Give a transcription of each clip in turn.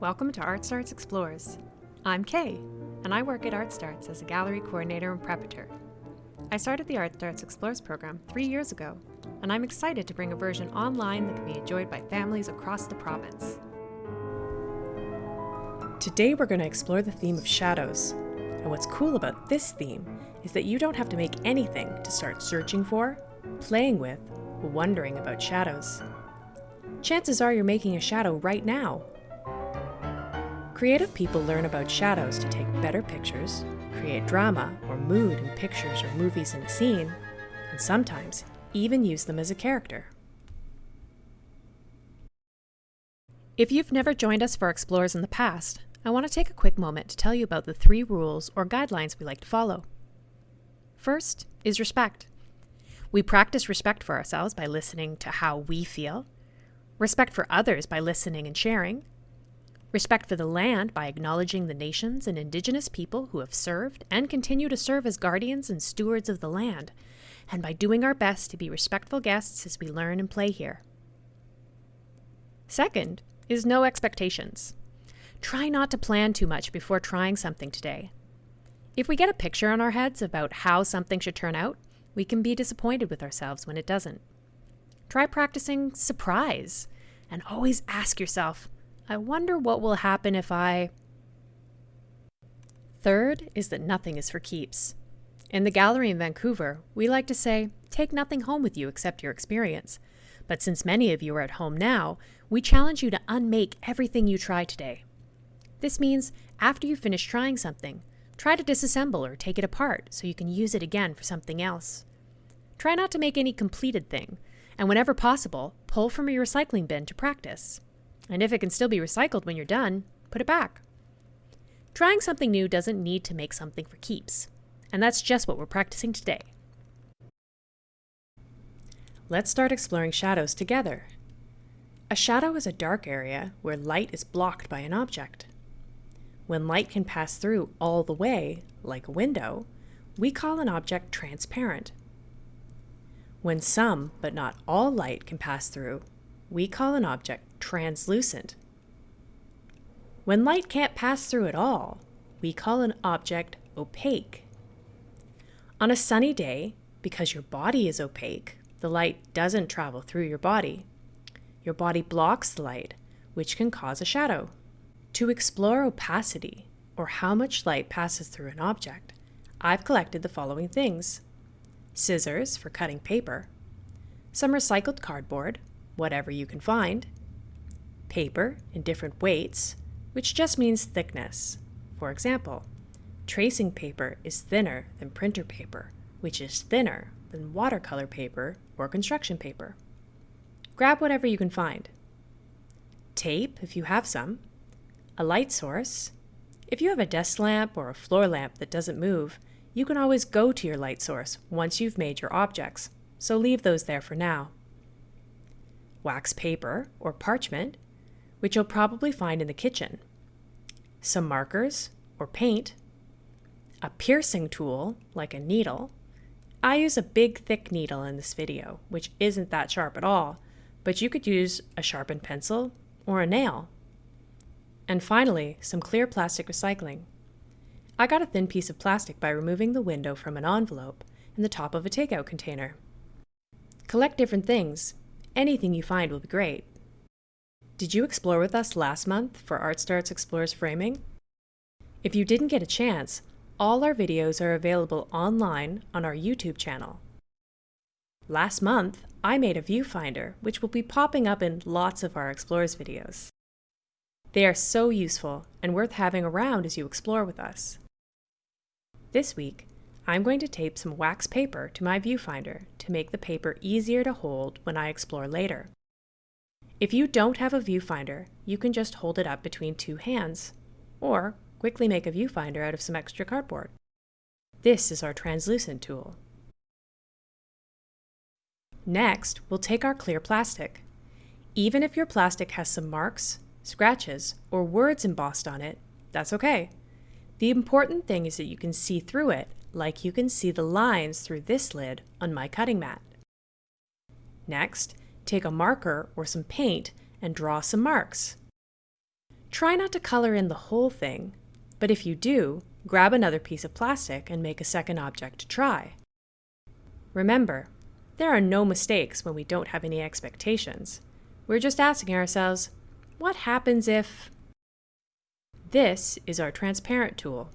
Welcome to Art Starts Explores. I'm Kay, and I work at Art Starts as a gallery coordinator and preparator. I started the Art Starts Explores program three years ago, and I'm excited to bring a version online that can be enjoyed by families across the province. Today we're going to explore the theme of shadows. And what's cool about this theme is that you don't have to make anything to start searching for, playing with, wondering about shadows. Chances are you're making a shadow right now. Creative people learn about shadows to take better pictures, create drama or mood in pictures or movies in a scene, and sometimes even use them as a character. If you've never joined us for Explores in the past, I want to take a quick moment to tell you about the three rules or guidelines we like to follow. First is respect. We practice respect for ourselves by listening to how we feel, respect for others by listening and sharing, respect for the land by acknowledging the nations and indigenous people who have served and continue to serve as guardians and stewards of the land, and by doing our best to be respectful guests as we learn and play here. Second is no expectations. Try not to plan too much before trying something today. If we get a picture in our heads about how something should turn out, we can be disappointed with ourselves when it doesn't. Try practicing surprise and always ask yourself, I wonder what will happen if I. Third is that nothing is for keeps. In the gallery in Vancouver, we like to say, take nothing home with you except your experience. But since many of you are at home now, we challenge you to unmake everything you try today. This means after you finish trying something, try to disassemble or take it apart so you can use it again for something else. Try not to make any completed thing, and whenever possible, pull from your recycling bin to practice. And if it can still be recycled when you're done, put it back. Trying something new doesn't need to make something for keeps, and that's just what we're practicing today. Let's start exploring shadows together. A shadow is a dark area where light is blocked by an object. When light can pass through all the way, like a window, we call an object transparent. When some, but not all light can pass through, we call an object translucent. When light can't pass through at all, we call an object opaque. On a sunny day, because your body is opaque, the light doesn't travel through your body. Your body blocks the light, which can cause a shadow. To explore opacity, or how much light passes through an object, I've collected the following things. Scissors for cutting paper, some recycled cardboard, whatever you can find, paper in different weights, which just means thickness. For example, tracing paper is thinner than printer paper, which is thinner than watercolor paper or construction paper. Grab whatever you can find. Tape, if you have some, a light source. If you have a desk lamp or a floor lamp that doesn't move, you can always go to your light source once you've made your objects, so leave those there for now. Wax paper or parchment, which you'll probably find in the kitchen. Some markers or paint. A piercing tool, like a needle. I use a big thick needle in this video, which isn't that sharp at all, but you could use a sharpened pencil or a nail. And finally, some clear plastic recycling. I got a thin piece of plastic by removing the window from an envelope and the top of a takeout container. Collect different things. Anything you find will be great. Did you explore with us last month for Art Starts Explores Framing? If you didn't get a chance, all our videos are available online on our YouTube channel. Last month, I made a viewfinder, which will be popping up in lots of our Explores videos. They are so useful and worth having around as you explore with us. This week, I'm going to tape some wax paper to my viewfinder to make the paper easier to hold when I explore later. If you don't have a viewfinder, you can just hold it up between two hands, or quickly make a viewfinder out of some extra cardboard. This is our translucent tool. Next, we'll take our clear plastic. Even if your plastic has some marks, scratches, or words embossed on it, that's okay. The important thing is that you can see through it, like you can see the lines through this lid on my cutting mat. Next, take a marker or some paint and draw some marks. Try not to color in the whole thing, but if you do, grab another piece of plastic and make a second object to try. Remember, there are no mistakes when we don't have any expectations. We're just asking ourselves, what happens if... This is our transparent tool.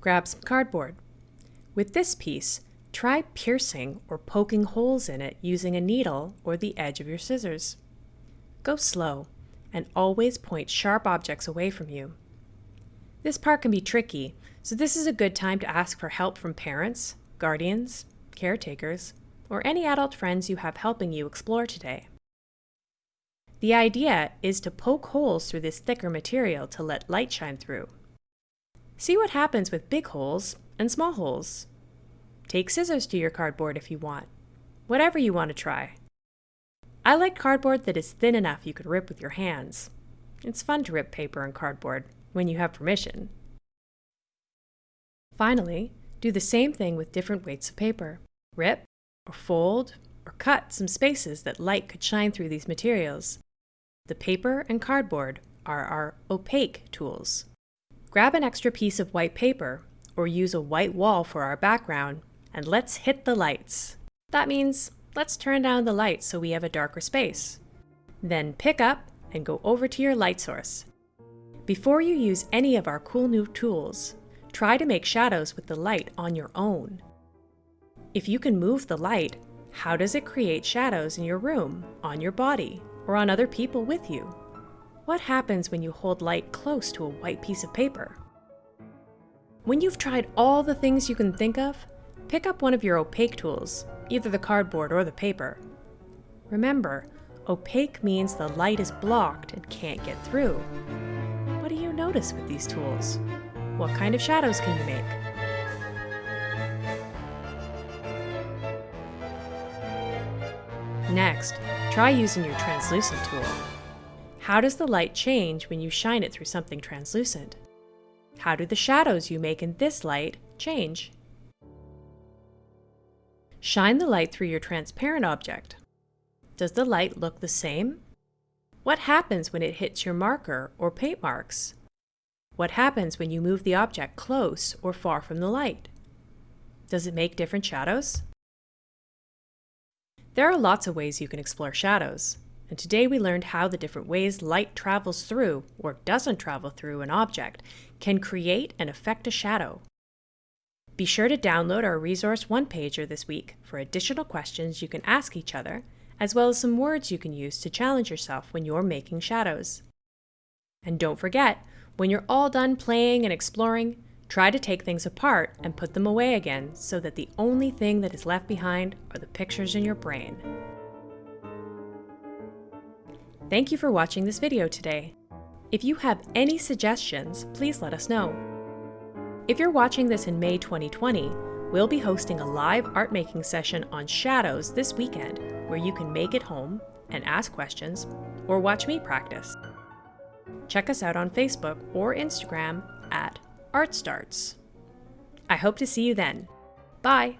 Grab some cardboard. With this piece, try piercing or poking holes in it using a needle or the edge of your scissors. Go slow and always point sharp objects away from you. This part can be tricky, so this is a good time to ask for help from parents, guardians, caretakers, or any adult friends you have helping you explore today. The idea is to poke holes through this thicker material to let light shine through. See what happens with big holes and small holes. Take scissors to your cardboard if you want. Whatever you want to try. I like cardboard that is thin enough you could rip with your hands. It's fun to rip paper and cardboard when you have permission. Finally, do the same thing with different weights of paper. Rip, or fold, or cut some spaces that light could shine through these materials. The paper and cardboard are our opaque tools. Grab an extra piece of white paper, or use a white wall for our background, and let's hit the lights. That means let's turn down the light so we have a darker space. Then pick up and go over to your light source. Before you use any of our cool new tools, try to make shadows with the light on your own. If you can move the light, how does it create shadows in your room, on your body, or on other people with you? What happens when you hold light close to a white piece of paper? When you've tried all the things you can think of, pick up one of your opaque tools, either the cardboard or the paper. Remember, opaque means the light is blocked and can't get through. What do you notice with these tools? What kind of shadows can you make? Next, try using your translucent tool. How does the light change when you shine it through something translucent? How do the shadows you make in this light change? Shine the light through your transparent object. Does the light look the same? What happens when it hits your marker or paint marks? What happens when you move the object close or far from the light? Does it make different shadows? There are lots of ways you can explore shadows, and today we learned how the different ways light travels through, or doesn't travel through, an object can create and affect a shadow. Be sure to download our resource one-pager this week for additional questions you can ask each other, as well as some words you can use to challenge yourself when you're making shadows. And don't forget, when you're all done playing and exploring, try to take things apart and put them away again so that the only thing that is left behind are the pictures in your brain. Thank you for watching this video today. If you have any suggestions, please let us know. If you're watching this in May 2020, we'll be hosting a live art making session on shadows this weekend where you can make it home and ask questions or watch me practice. Check us out on Facebook or Instagram at ArtStarts. I hope to see you then. Bye!